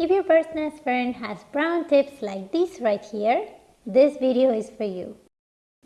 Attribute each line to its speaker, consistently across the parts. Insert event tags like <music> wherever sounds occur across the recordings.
Speaker 1: If your nest fern has brown tips like this right here, this video is for you.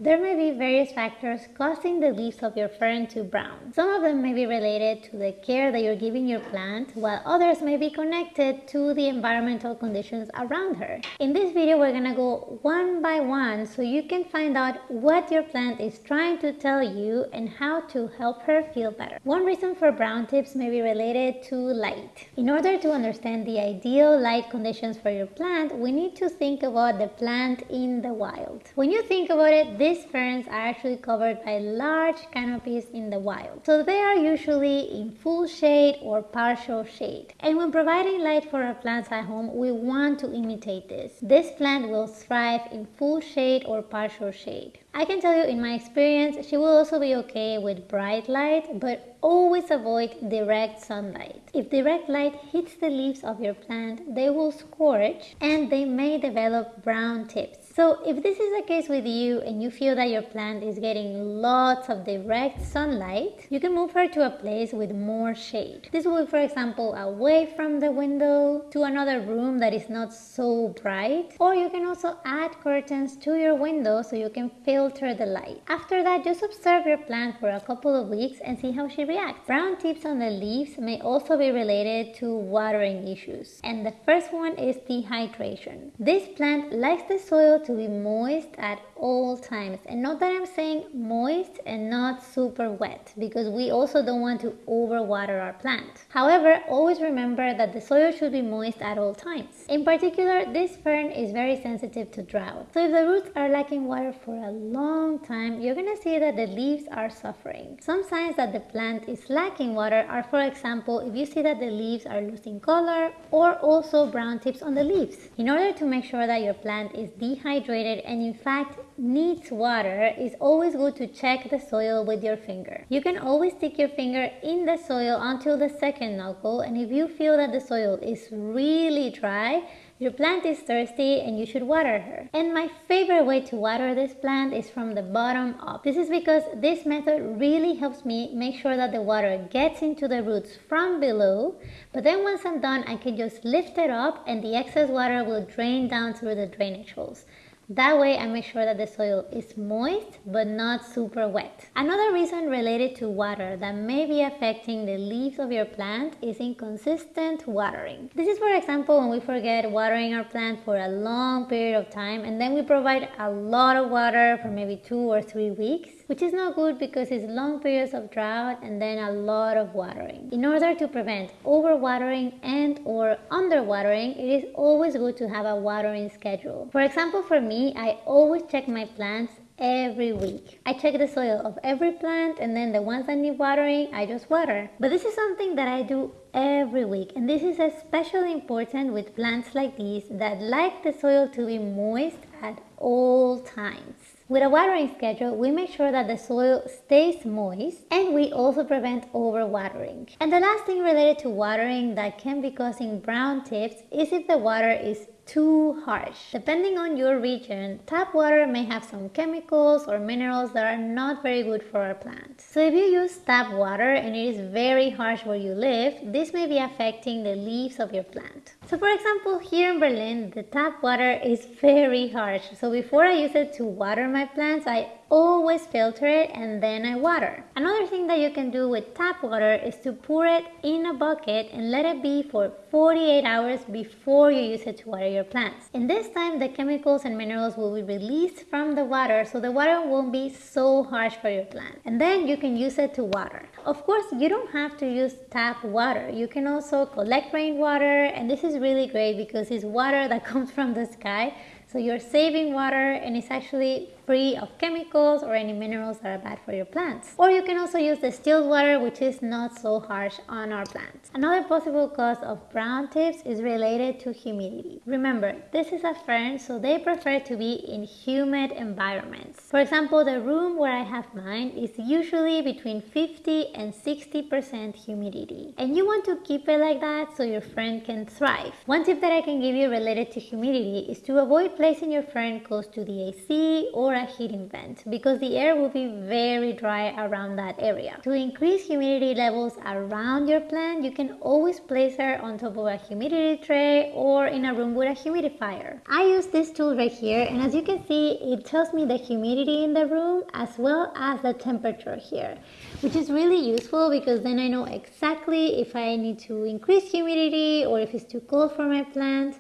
Speaker 1: There may be various factors causing the leaves of your fern to brown. Some of them may be related to the care that you're giving your plant, while others may be connected to the environmental conditions around her. In this video, we're gonna go one by one so you can find out what your plant is trying to tell you and how to help her feel better. One reason for brown tips may be related to light. In order to understand the ideal light conditions for your plant, we need to think about the plant in the wild. When you think about it, these ferns are actually covered by large canopies in the wild. So they are usually in full shade or partial shade. And when providing light for our plants at home, we want to imitate this. This plant will thrive in full shade or partial shade. I can tell you in my experience, she will also be okay with bright light, but always avoid direct sunlight. If direct light hits the leaves of your plant, they will scorch and they may develop brown tips. So if this is the case with you and you feel that your plant is getting lots of direct sunlight, you can move her to a place with more shade. This will be, for example, away from the window to another room that is not so bright. Or you can also add curtains to your window so you can filter the light. After that, just observe your plant for a couple of weeks and see how she reacts. Brown tips on the leaves may also be related to watering issues. And the first one is dehydration. This plant likes the soil to be moist at all times and not that I'm saying moist and not super wet because we also don't want to overwater our plant. However, always remember that the soil should be moist at all times. In particular, this fern is very sensitive to drought. So if the roots are lacking water for a long time, you're gonna see that the leaves are suffering. Some signs that the plant is lacking water are for example, if you see that the leaves are losing color or also brown tips on the leaves. In order to make sure that your plant is dehydrated dehydrated and in fact needs water, it's always good to check the soil with your finger. You can always stick your finger in the soil until the second knuckle and if you feel that the soil is really dry, your plant is thirsty and you should water her. And my favorite way to water this plant is from the bottom up. This is because this method really helps me make sure that the water gets into the roots from below. But then once I'm done, I can just lift it up and the excess water will drain down through the drainage holes. That way I make sure that the soil is moist but not super wet. Another reason related to water that may be affecting the leaves of your plant is inconsistent watering. This is for example when we forget watering our plant for a long period of time and then we provide a lot of water for maybe two or three weeks which is not good because it's long periods of drought and then a lot of watering. In order to prevent overwatering and or underwatering, it is always good to have a watering schedule. For example, for me, I always check my plants every week. I check the soil of every plant and then the ones that need watering, I just water. But this is something that I do every week and this is especially important with plants like these that like the soil to be moist at all times. With a watering schedule, we make sure that the soil stays moist and we also prevent overwatering. And the last thing related to watering that can be causing brown tips is if the water is too harsh. Depending on your region, tap water may have some chemicals or minerals that are not very good for our plants. So if you use tap water and it is very harsh where you live, this may be affecting the leaves of your plant. So for example, here in Berlin, the tap water is <laughs> very harsh. So before I use it to water my plants, I always filter it and then I water. Another thing that you can do with tap water is to pour it in a bucket and let it be for 48 hours before you use it to water your plants. In this time, the chemicals and minerals will be released from the water so the water won't be so harsh for your plant. And then you can use it to water. Of course, you don't have to use tap water. You can also collect rainwater and this is really great because it's water that <laughs> comes from the sky so you're saving water and it's actually free of chemicals or any minerals that are bad for your plants. Or you can also use distilled water which is not so harsh on our plants. Another possible cause of brown tips is related to humidity. Remember, this is a fern so they prefer to be in humid environments. For example, the room where I have mine is usually between 50 and 60% humidity. And you want to keep it like that so your fern can thrive. One tip that I can give you related to humidity is to avoid placing your fern close to the AC or a heating vent because the air will be very dry around that area. To increase humidity levels around your plant, you can always place her on top of a humidity tray or in a room with a humidifier. I use this tool right here and as you can see, it tells me the humidity in the room as well as the temperature here, which is really useful because then I know exactly if I need to increase humidity or if it's too cold for my plant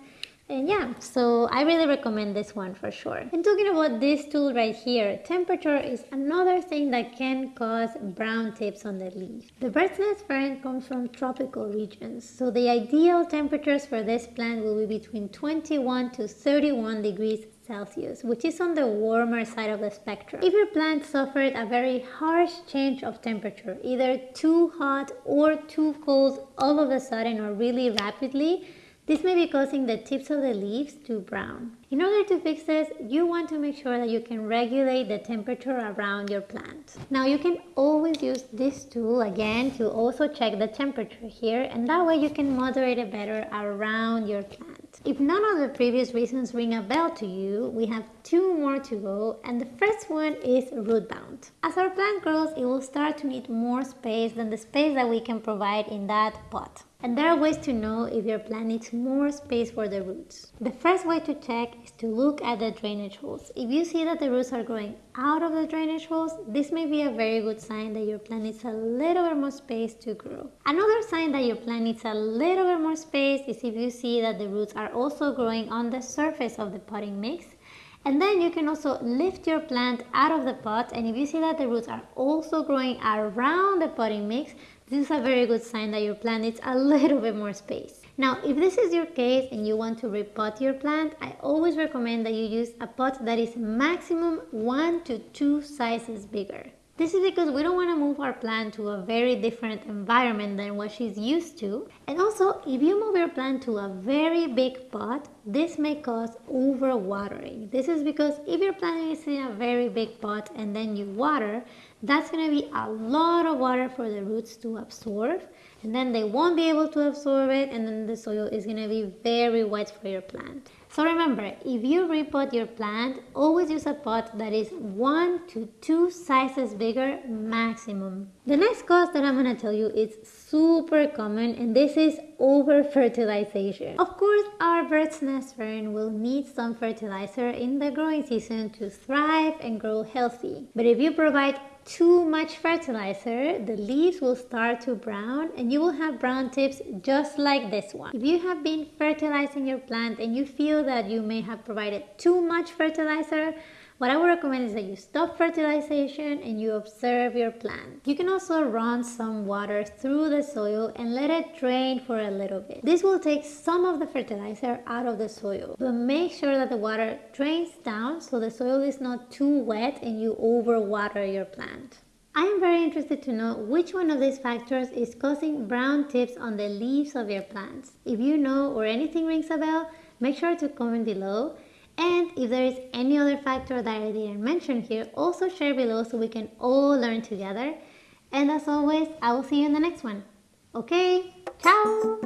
Speaker 1: and yeah so I really recommend this one for sure and talking about this tool right here temperature is another thing that can cause brown tips on the leaf the bird's nest fern comes from tropical regions so the ideal temperatures for this plant will be between 21 to 31 degrees Celsius, which is on the warmer side of the spectrum. If your plant suffered a very harsh change of temperature, either too hot or too cold all of a sudden or really rapidly, this may be causing the tips of the leaves to brown. In order to fix this, you want to make sure that you can regulate the temperature around your plant. Now you can always use this tool again to also check the temperature here and that way you can moderate it better around your plant. If none of the previous reasons ring a bell to you, we have two more to go and the first one is root bound. As our plant grows, it will start to need more space than the space that we can provide in that pot. And there are ways to know if your plant needs more space for the roots. The first way to check is to look at the drainage holes. If you see that the roots are growing out of the drainage holes, this may be a very good sign that your plant needs a little bit more space to grow. Another sign that your plant needs a little bit more space is if you see that the roots are also growing on the surface of the potting mix and then you can also lift your plant out of the pot and if you see that the roots are also growing around the potting mix, this is a very good sign that your plant needs a <laughs> little bit more space. Now, if this is your case and you want to repot your plant, I always recommend that you use a pot that is maximum one to two sizes bigger. This is because we don't want to move our plant to a very different environment than what she's used to. And also, if you move your plant to a very big pot, this may cause overwatering. This is because if your plant is in a very big pot and then you water, that's going to be a lot of water for the roots to absorb and then they won't be able to absorb it and then the soil is going to be very wet for your plant. So remember, if you repot your plant, always use a pot that is one to two sizes bigger maximum. The next cause that I'm to tell you is super common and this is over fertilization. Of course, our bird's nest fern will need some fertilizer in the growing season to thrive and grow healthy. But if you provide too much fertilizer, the leaves will start to brown and you will have brown tips just like this one. If you have been fertilizing your plant and you feel that you may have provided too much fertilizer, what I would recommend is that you stop fertilization and you observe your plant. You can also run some water through the soil and let it drain for a little bit. This will take some of the fertilizer out of the soil, but make sure that the water drains down so the soil is not too wet and you overwater your plant. I am very interested to know which one of these factors is causing brown tips on the leaves of your plants. If you know or anything rings a bell, make sure to comment below and if there is any other factor that I didn't mention here, also share below so we can all learn together. And as always, I will see you in the next one. Okay, ciao!